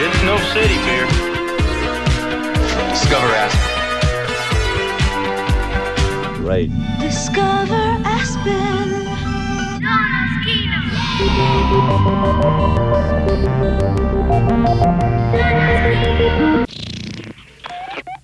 It's no City beer. Discover Aspen. Right. Discover Aspen.